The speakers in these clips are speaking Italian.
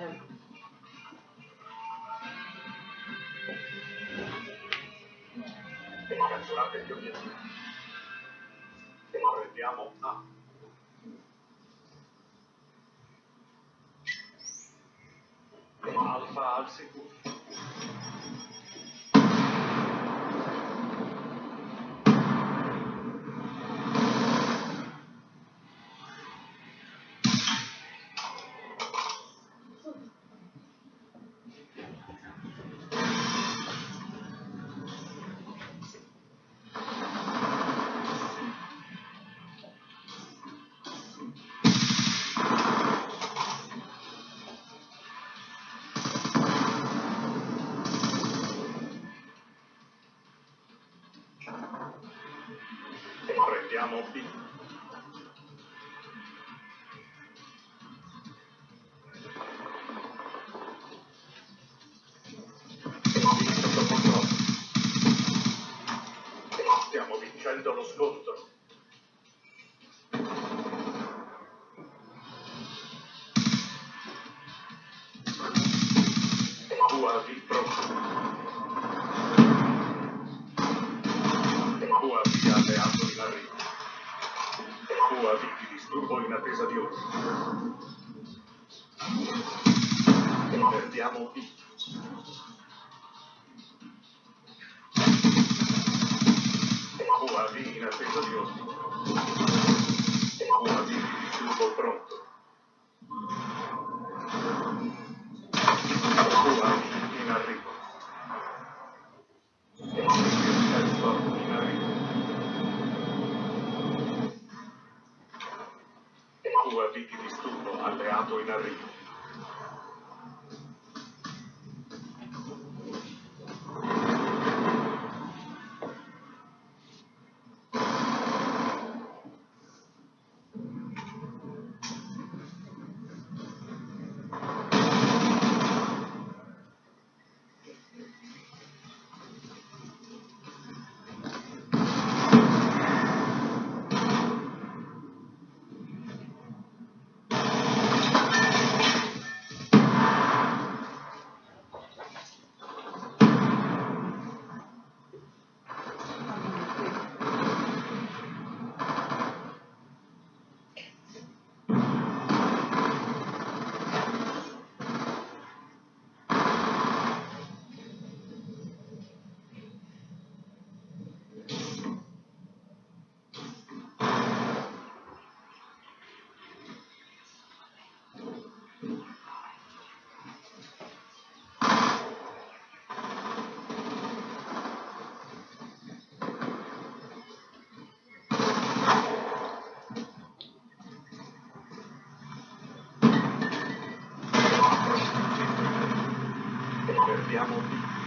Eh, Catturate gli obiettivi. Prendiamo A. Alfa al sicuro. UAV pronto. UAV alleato in arrivo. UAV di disturbo in attesa di ordine. Perdiamo B. UAV in attesa di ordine. UAV di disturbo pronto. UAV in arrivo. Ecco, in arrivo. UAV di disturbo alleato in arrivo. Perdiamo B. UAV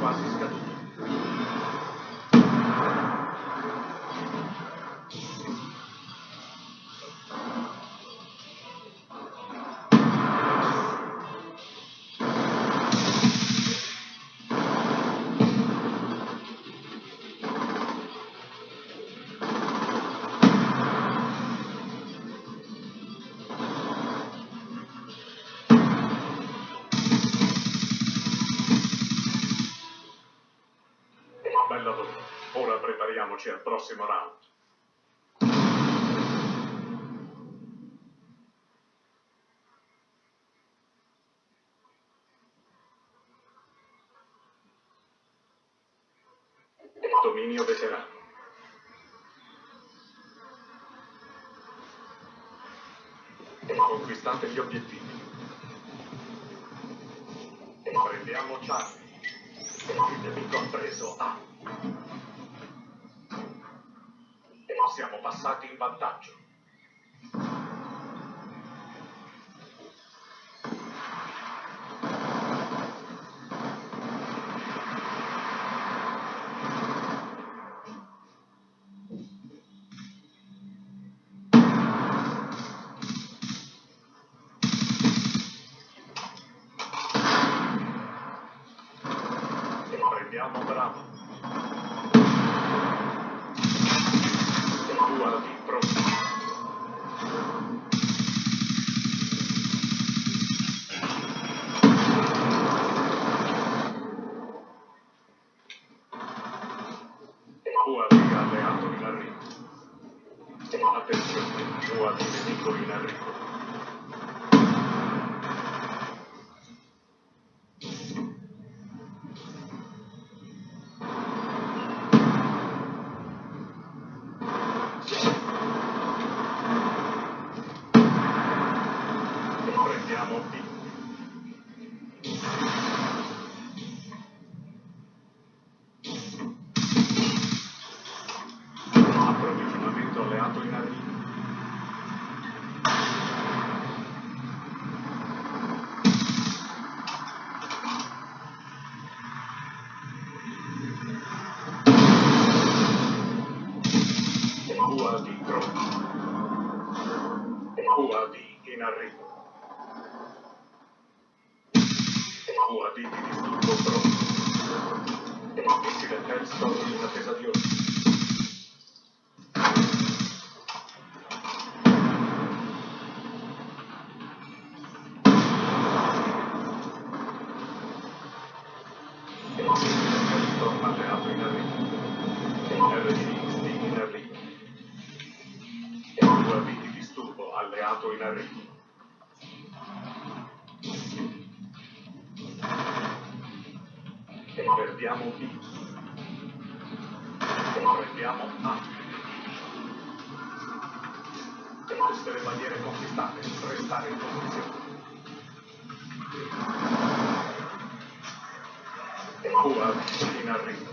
Il Prepariamoci al prossimo round. Dominio veterano. Conquistate gli obiettivi. Prendiamo Charlie. Il nemico ha preso A. Siamo passati in vantaggio. Prendiamo Bravo. Alleato in arrivo. UAV in arrivo. UAV di disturbo pronto. Missile Hellstorm in attesa di ordine. In arrivo. Perdiamo B. Prendiamo A. Tutte le bandiere conquistate, restare in posizione. UAV in arrivo.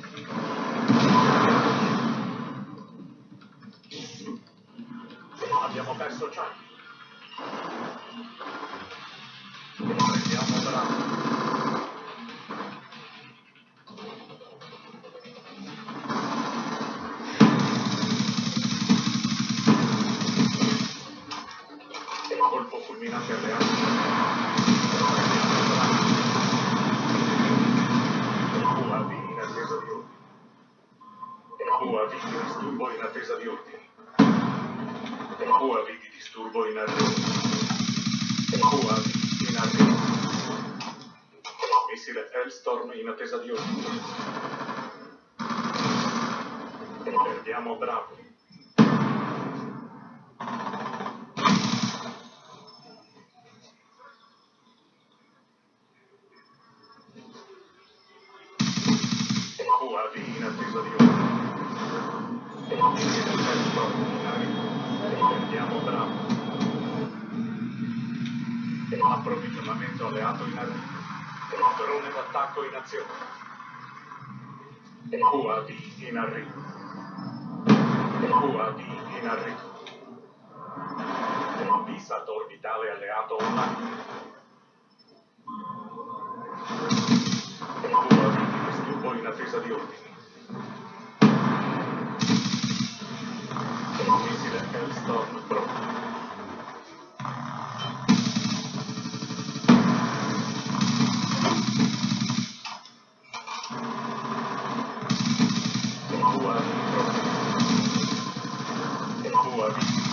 UAV di disturbo in attesa di ordini. UAV di disturbo in arrivo. UAV in arrivo. Missile Hellstorm in attesa di ordini. Perdiamo Bravo. Approvvigionamento alleato in arrivo. Drone d'attacco in azione. UAV in arrivo. UAV in arrivo. Visat orbitale alleato online. whoever.